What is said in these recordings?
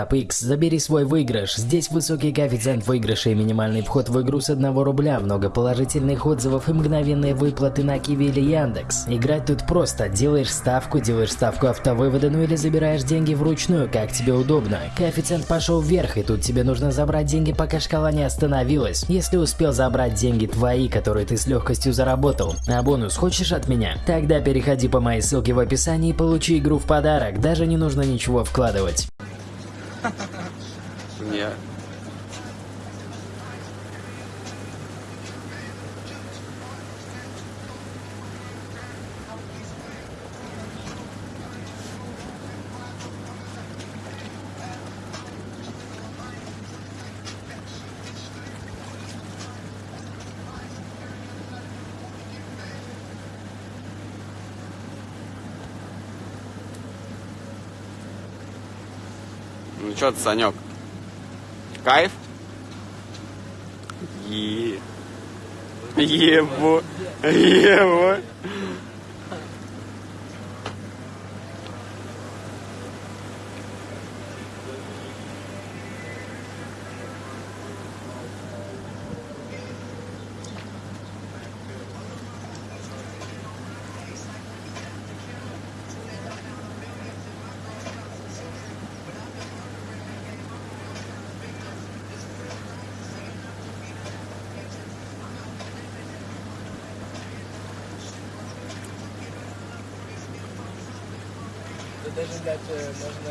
Апикс, забери свой выигрыш. Здесь высокий коэффициент выигрыша и минимальный вход в игру с 1 рубля, много положительных отзывов и мгновенные выплаты на Киви или Яндекс. Играть тут просто. Делаешь ставку, делаешь ставку автовывода, ну или забираешь деньги вручную, как тебе удобно. Коэффициент пошел вверх, и тут тебе нужно забрать деньги, пока шкала не остановилась. Если успел забрать деньги твои, которые ты с легкостью заработал. А бонус хочешь от меня? Тогда переходи по моей ссылке в описании и получи игру в подарок. Даже не нужно ничего вкладывать. Нет. Что ты, Санек? Кайф? Е. Ебо. Ебо.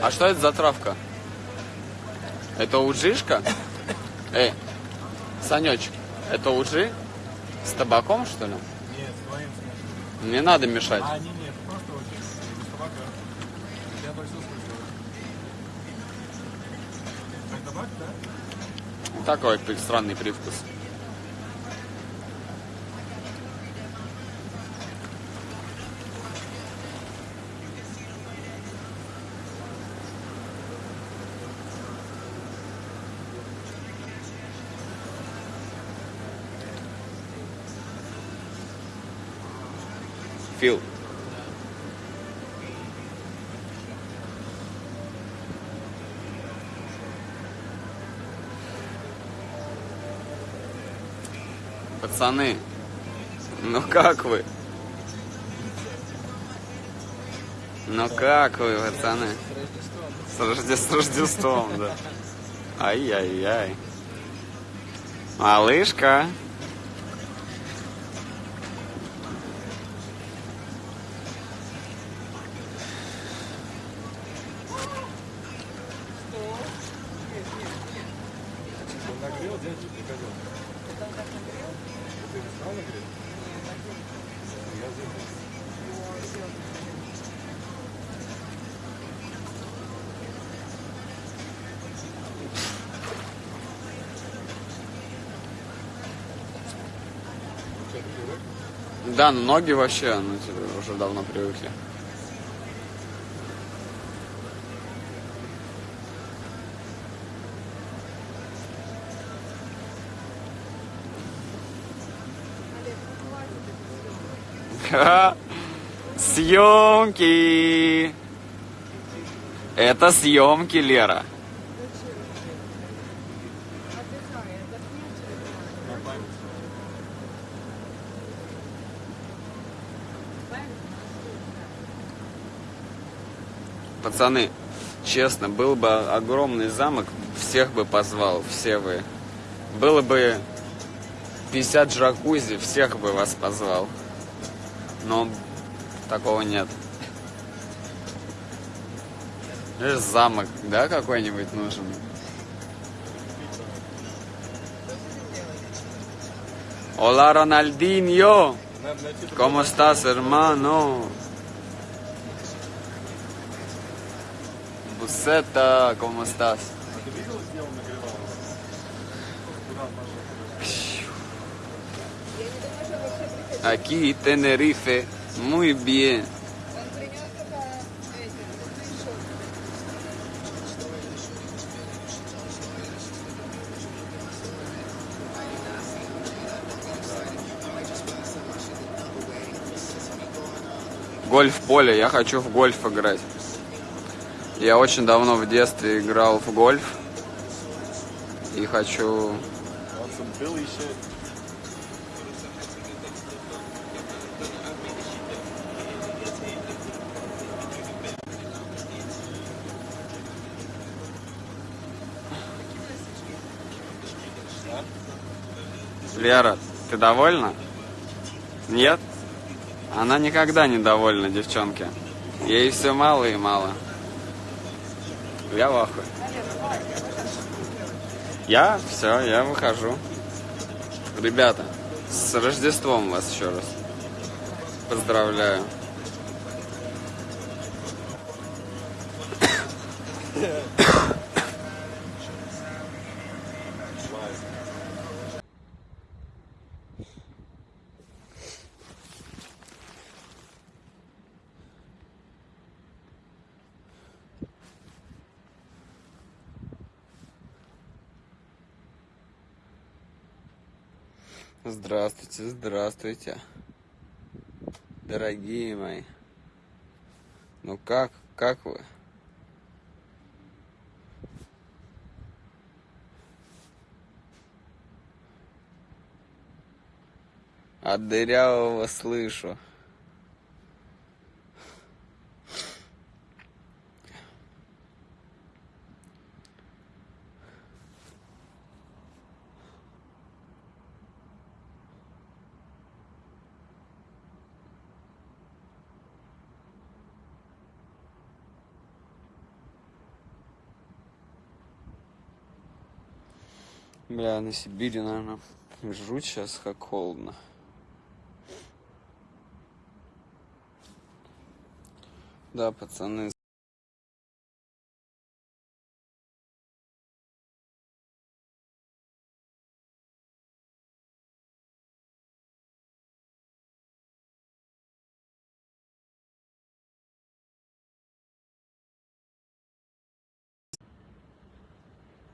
А что это за травка? Это уджишка? Эй, Санечек, это уджи? С табаком, что ли? Нет, с твоим смыслом. Не надо мешать. А, не, нет, просто очень. Без табака. Я слышал. Как табак, да? Такой странный привкус. Фил. Пацаны, ну как вы? Ну как вы, пацаны? С Рождеством. С Рождеством, да. Ай-яй-яй. Малышка. Он нагрел, дядя, приходил. Ты не стал нагреть? Я забыл. Что, ты привык? Да, но ноги вообще, ну, типа, уже давно привыкли. Съемки! Это съемки, Лера. Пацаны, честно, был бы огромный замок, всех бы позвал, все вы. Было бы 50 джакузи, всех бы вас позвал. Но такого нет. Лишь замок, да, какой-нибудь нужен? Найти другой ¿cómo estás, hermano? Бусета, ¿cómo estás? А ты видел, где он нагревал? Куда пошел? Aquí, Tenerife, muy bien. Гольф-поле, я хочу в гольф играть. Я очень давно в детстве играл в гольф. И хочу. Лера, ты довольна? Нет? Она никогда не довольна, девчонки. Ей все мало и мало. Я в ахуе. Я? Все, я выхожу. Ребята, с Рождеством вас еще раз. Поздравляю. Здравствуйте, здравствуйте. Дорогие мои. Ну как, как вы? От дырявого слышу. Бля, на Сибири, наверное, жрут сейчас, как холодно. Да, пацаны.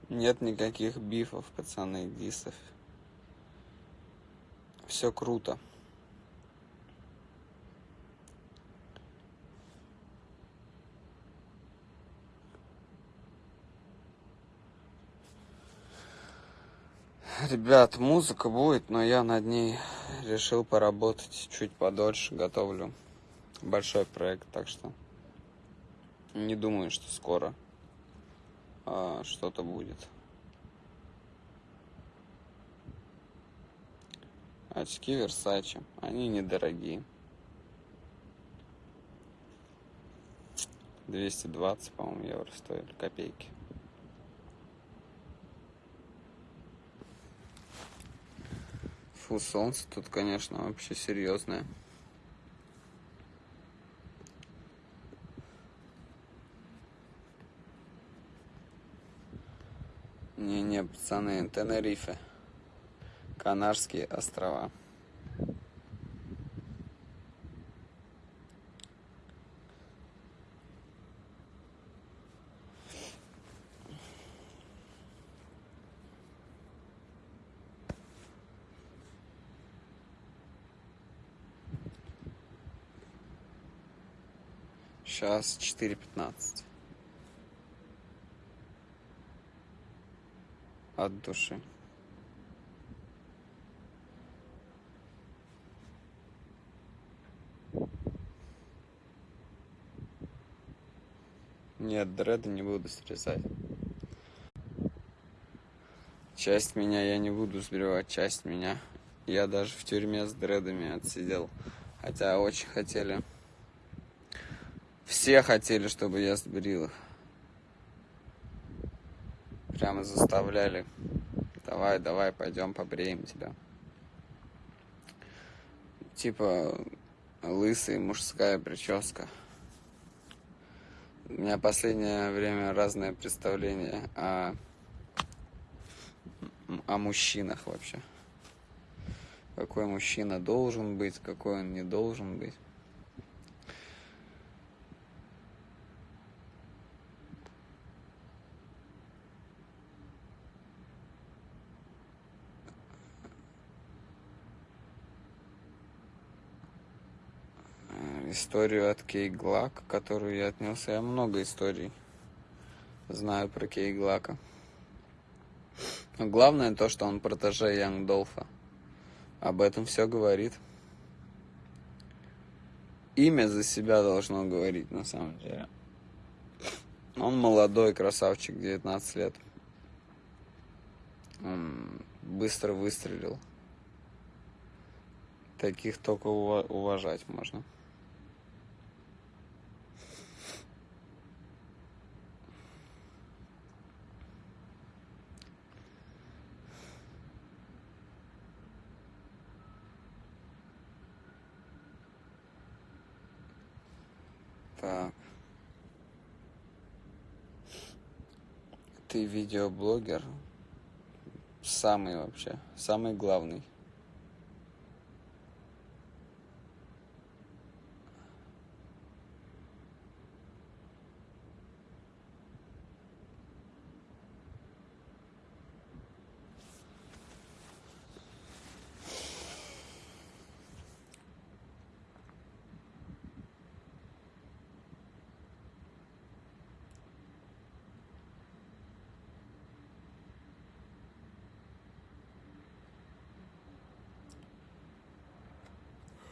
Нет никаких бифов, пацаны, дисов. Все круто. Ребят, музыка будет, но я над ней решил поработать чуть подольше. Готовлю большой проект, так что не думаю, что скоро а, что-то будет. Очки Versace, они недорогие. 220, по-моему, евро стоили, копейки. Фу, солнце тут, конечно, вообще серьезное. Не-не, пацаны, Тенерифе. Канарские острова. Сейчас 4.15. От души. Нет, дреды не буду срезать. Часть меня я не буду сбривать, часть меня. Я даже в тюрьме с дредами отсидел. Хотя очень хотели. Все хотели, чтобы я сбрил их. Прямо заставляли. Давай, давай, пойдем побреем тебя. Типа лысый мужская прическа. У меня последнее время разное представление о, о мужчинах вообще. Какой мужчина должен быть, какой он не должен быть. Историю от Кей Глак, которую я отнес. Я много историй знают про Кейглака. Но главное то, что он протеже Янг Долфа. Об этом все говорит. Имя за себя должно говорить, на самом деле. Он молодой красавчик, 19 лет. Он быстро выстрелил. Таких только уважать можно. Так. Ты видеоблогер. Самый вообще. Самый главный.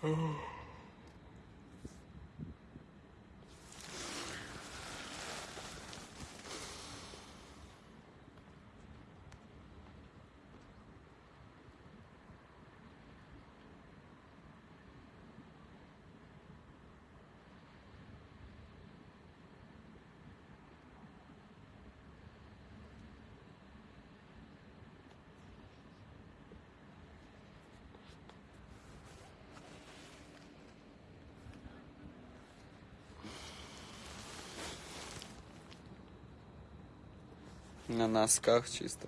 哦。На носках чисто.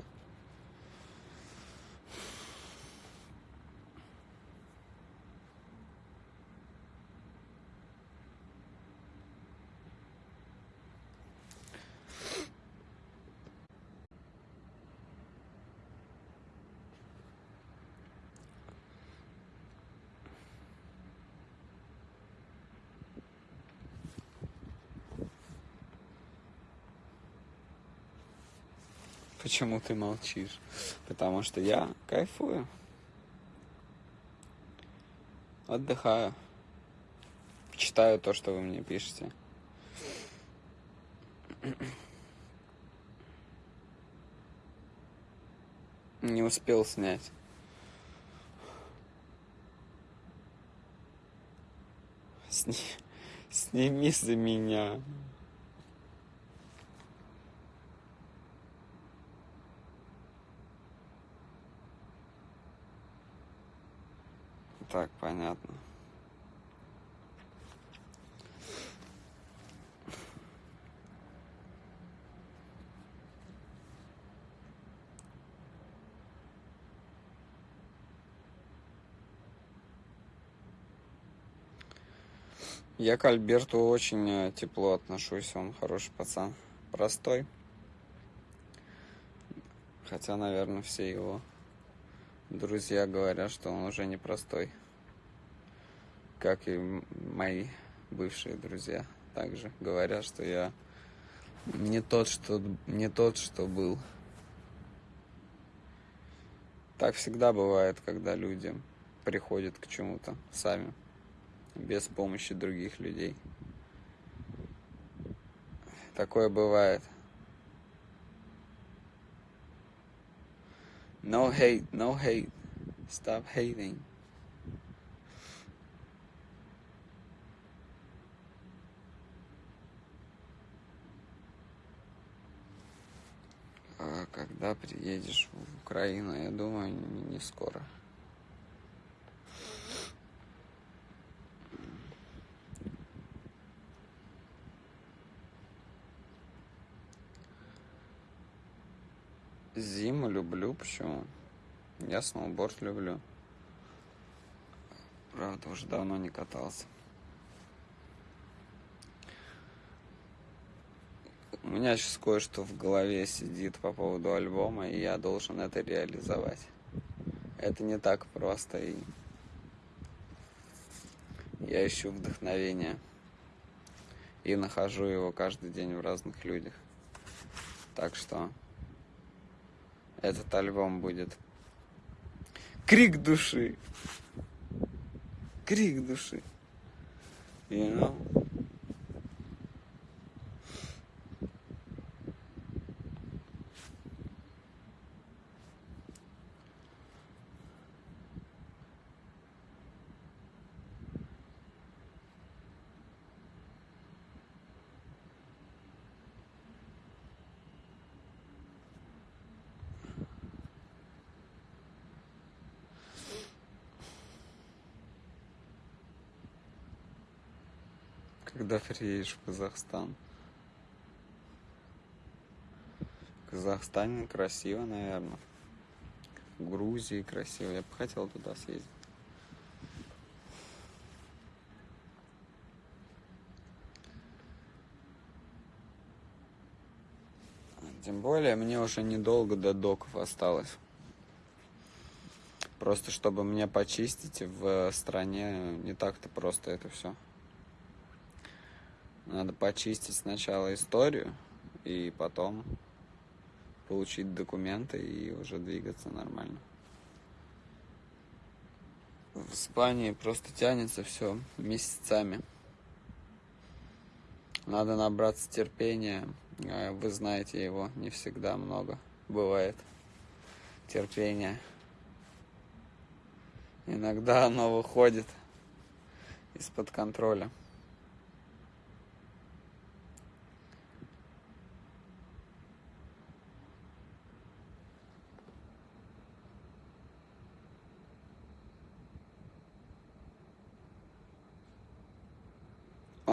Почему ты молчишь? Потому что я кайфую. Отдыхаю. Читаю то, что вы мне пишете. Не успел снять. Сни... Сними за меня. Так, понятно. Я к Альберту очень э, тепло отношусь, он хороший пацан, простой. Хотя, наверное, все его друзья говорят, что он уже непростой. Как и мои бывшие друзья также говорят, что я не тот, что, не тот, что был. Так всегда бывает, когда люди приходят к чему-то сами, без помощи других людей. Такое бывает. No hate, no hate. Stop hating. А когда приедешь в Украину, я думаю, не, скоро. Зиму люблю, почему? Я сноуборд люблю. Правда, уже давно не катался. У меня сейчас кое-что в голове сидит по поводу альбома, и я должен это реализовать. Это не так просто, и я ищу вдохновение и нахожу его каждый день в разных людях. Так что этот альбом будет крик души. Крик души. You know? Когда приедешь в Казахстан? В Казахстане красиво, наверное. В Грузии красиво. Я бы хотел туда съездить. Тем более, мне уже недолго до доков осталось. Просто чтобы мне почистить в стране не так-то просто это все. Надо почистить сначала историю и потом получить документы и уже двигаться нормально. В Испании просто тянется все месяцами. Надо набраться терпения. А Вы знаете его, не всегда много бывает терпения. Иногда оно выходит из-под контроля.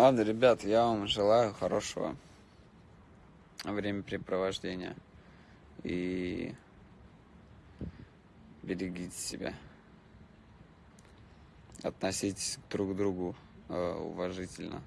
Ладно, ребят, я вам желаю хорошего времяпрепровождения. И берегите себя. Относитесь друг к другу э, уважительно.